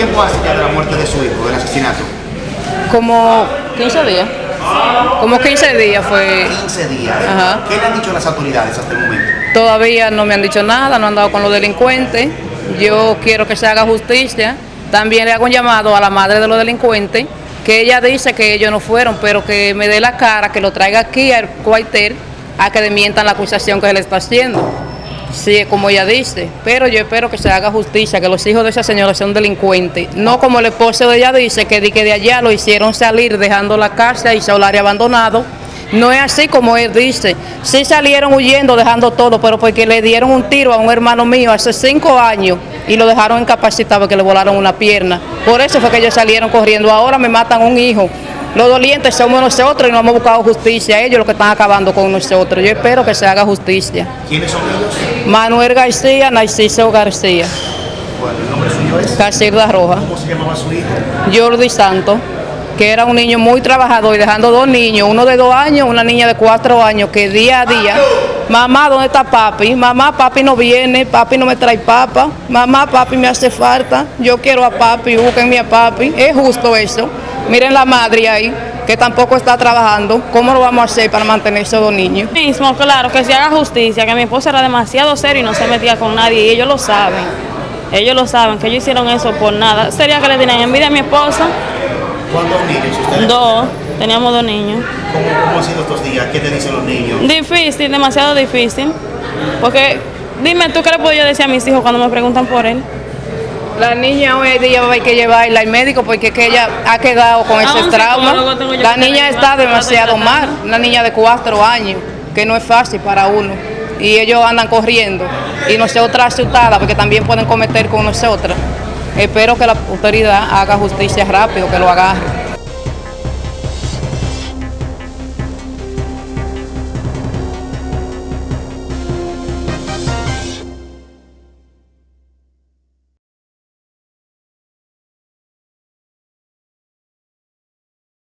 ¿Cómo hace ya de la muerte de su hijo, del asesinato? Como 15 días. Como 15 días fue. 15 días. Ajá. ¿Qué le han dicho las autoridades hasta el momento? Todavía no me han dicho nada, no han dado con los delincuentes. Yo quiero que se haga justicia. También le hago un llamado a la madre de los delincuentes, que ella dice que ellos no fueron, pero que me dé la cara, que lo traiga aquí al cuartel a que desmientan la acusación que se le está haciendo. Sí, como ella dice, pero yo espero que se haga justicia, que los hijos de esa señora son delincuentes. No como el esposo de ella dice, que de, que de allá lo hicieron salir dejando la casa y solario abandonado. No es así como él dice. Sí salieron huyendo, dejando todo, pero porque le dieron un tiro a un hermano mío hace cinco años y lo dejaron incapacitado porque le volaron una pierna. Por eso fue que ellos salieron corriendo. Ahora me matan un hijo. Los dolientes somos nosotros y no hemos buscado justicia. Ellos los que están acabando con nosotros. Yo espero que se haga justicia. ¿Quiénes son ellos? Manuel García, Narciso García, Bueno, el nombre suyo es. Casilda Roja, ¿Cómo se llamaba su hijo? Jordi Santos, que era un niño muy trabajador y dejando dos niños, uno de dos años, una niña de cuatro años, que día a día, mamá, ¿dónde está papi? Mamá, papi no viene, papi no me trae papa, mamá, papi me hace falta, yo quiero a papi, búsquenme a papi, es justo eso. Miren la madre ahí, que tampoco está trabajando, ¿cómo lo vamos a hacer para mantener esos dos niños? Mismo, claro, que se haga justicia, que mi esposo era demasiado serio y no se metía con nadie, y ellos lo saben. Ellos lo saben, que ellos hicieron eso por nada. Sería que le tenían envidia a mi esposa. ¿Cuántos niños ustedes? Dos, teníamos dos niños. ¿Cómo, ¿Cómo han sido estos días? ¿Qué te dicen los niños? Difícil, demasiado difícil. Porque, dime tú qué le puedo yo decir a mis hijos cuando me preguntan por él. La niña hoy día hay que llevarla al médico porque es que ella ha quedado con ese Aún trauma. La niña está demasiado mal, una niña de cuatro años, que no es fácil para uno. Y ellos andan corriendo y nosotras asustadas porque también pueden cometer con nosotras. Espero que la autoridad haga justicia rápido, que lo agarre.